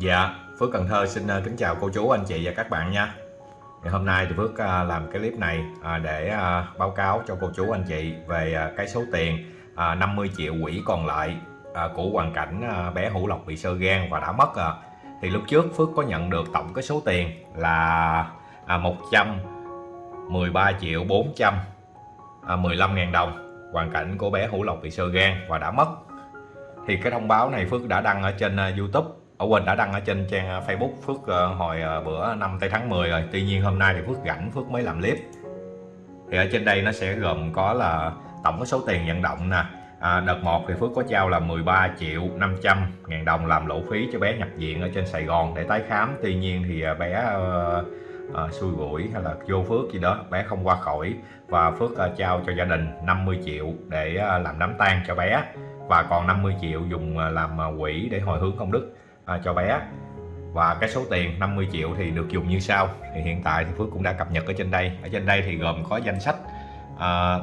Dạ, Phước Cần Thơ xin ờ, kính chào cô chú, anh chị và các bạn nha. Ngày hôm nay thì Phước ờ, làm cái clip này ờ, để báo cáo cho cô chú anh chị về cái số tiền 50 triệu quỹ còn lại của hoàn cảnh bé Hữu Lộc bị sơ gan và đã mất. Thì lúc trước Phước có nhận được tổng cái số tiền là à, 113 triệu 415 à, ngàn đồng hoàn cảnh của bé Hữu Lộc bị sơ gan và đã mất. Thì cái thông báo này Phước đã đăng ở trên YouTube ở quên đã đăng ở trên trang à, Facebook Phước ờ, hồi ờ, bữa năm tây tháng 10 rồi. Tuy nhiên hôm nay thì Phước rảnh Phước mới làm clip. Thì ở trên đây nó sẽ gồm có là tổng cái số tiền vận động nè. À, đợt 1 thì Phước có trao là 13 triệu 500 ngàn đồng làm lộ phí cho bé nhập viện ở trên Sài Gòn để tái khám. Tuy nhiên thì à, bé uh, uh, xui rủi hay là vô phước gì đó bé không qua khỏi. Và Phước uh, trao cho gia đình 50 triệu để uh, làm đám tang cho bé. Và còn 50 triệu dùng uh, làm uh, quỹ để hồi hướng công đức à, cho bé. Và cái số tiền 50 triệu thì được dùng như sau. Thì hiện tại thì Phước cũng đã cập nhật ở trên đây. Ở trên đây thì gồm có danh sách à,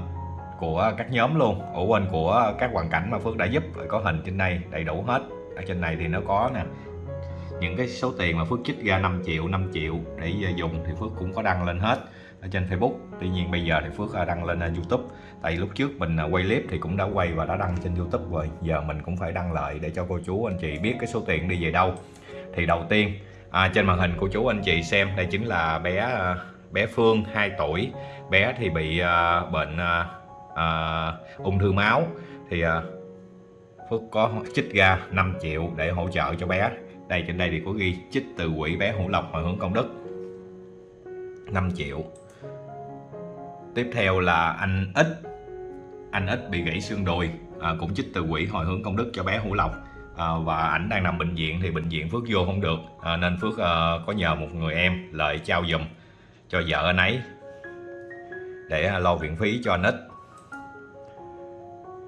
của các nhóm luôn ủ quên của các hoàn cảnh mà Phước đã giúp. Có hình trên đây đầy đủ hết. Ở trên này thì nó có nè những cái số tiền mà Phước chích ra 5 triệu 5 triệu để dùng thì Phước cũng có đăng lên hết ở trên Facebook. Tuy nhiên bây giờ thì Phước à, đăng lên à, YouTube. Tại lúc trước mình à, quay clip thì cũng đã quay và đã đăng trên YouTube rồi. Giờ mình cũng phải đăng lại để cho cô chú anh chị biết cái số tiền đi về đâu. Thì đầu tiên à, trên màn hình cô chú anh chị xem đây chính là bé bé Phương 2 tuổi. Bé thì bị à, bệnh uh, ung thư máu. Thì à, Phước có chích ra 5 triệu để hỗ trợ cho bé. Đây trên đây thì có ghi chích từ quỹ bé Hữu Lộc mà hướng công đức. 5 triệu tiếp theo là anh ít anh ít bị gãy xương đùi à, cũng chích từ quỹ hồi hướng công đức cho bé Hữu Lộc. À, và ảnh đang nằm bệnh viện thì bệnh viện Phước vô không được à, nên Phước à, có nhờ một người em lợi trao giùm cho vợ anh ấy để à, lo viện phí cho anh ít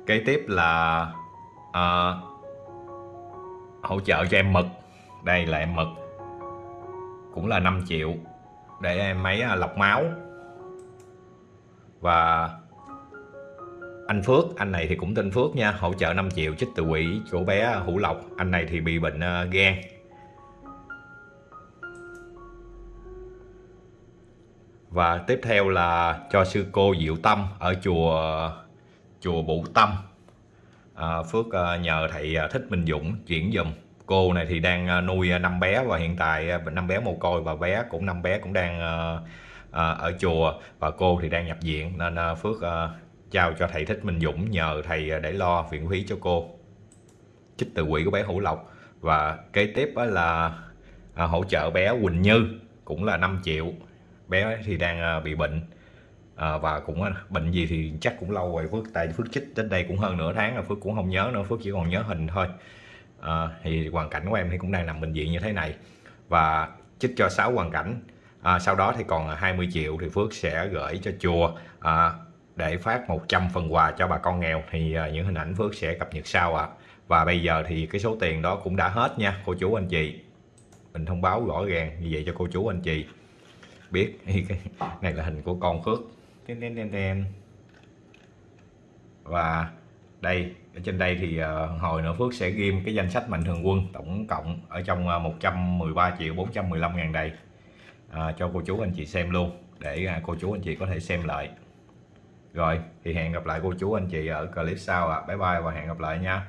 kế tiếp là à, hỗ trợ cho em Mực. Đây là em Mực. Cũng là 5 triệu để em ấy à, lọc máu và anh Phước anh này thì cũng tên Phước nha hỗ trợ 5 triệu chích từ quỹ chỗ bé Hữu Lộc. Anh này thì bị bệnh uh, gan. Và tiếp theo là cho sư cô Diệu Tâm ở chùa chùa Bụ Tâm. À, Phước uh, nhờ thầy ờ, Thích Minh Dũng chuyển dùm cô này thì đang nuôi năm bé và hiện tại năm bé mồ côi và bé cũng năm bé cũng đang uh, à, ở chùa và cô thì đang nhập viện. Nên à, Phước à, trao cho thầy Thích Minh Dũng nhờ thầy à, để lo viện phí cho cô. Chích từ quỹ của bé Hữu Lộc. Và kế tiếp là à, hỗ trợ bé Quỳnh Như cũng là 5 triệu. Bé thì đang à, bị bệnh. À, và cũng à, bệnh gì thì chắc cũng lâu rồi. Phước tại Phước chích đến đây cũng hơn nửa tháng rồi. Phước cũng không nhớ nữa. Phước chỉ còn nhớ hình thôi. À, thì hoàn cảnh của em thì cũng đang nằm bệnh viện như thế này. Và chích cho 6 hoàn cảnh à, sau đó thì còn à, 20 triệu thì Phước sẽ gửi cho chùa à, để phát 100 phần quà cho bà con nghèo. Thì à, những hình ảnh Phước sẽ cập nhật sau ạ. À. và bây giờ thì cái số tiền đó cũng đã hết nha cô chú anh chị. Mình thông báo rõ ràng như vậy cho cô chú anh chị. Biết cái này là hình của con Phước. Và đây ở trên đây thì uh, hồi nữa Phước sẽ ghim cái danh sách mạnh thường quân tổng cộng ở trong à, uh, 113 triệu 415 ngàn đây à, cho cô chú anh chị xem luôn để à, cô chú anh chị có thể xem lại rồi thì hẹn gặp lại cô chú anh chị ở clip sau ạ à. bye bye và hẹn gặp lại nha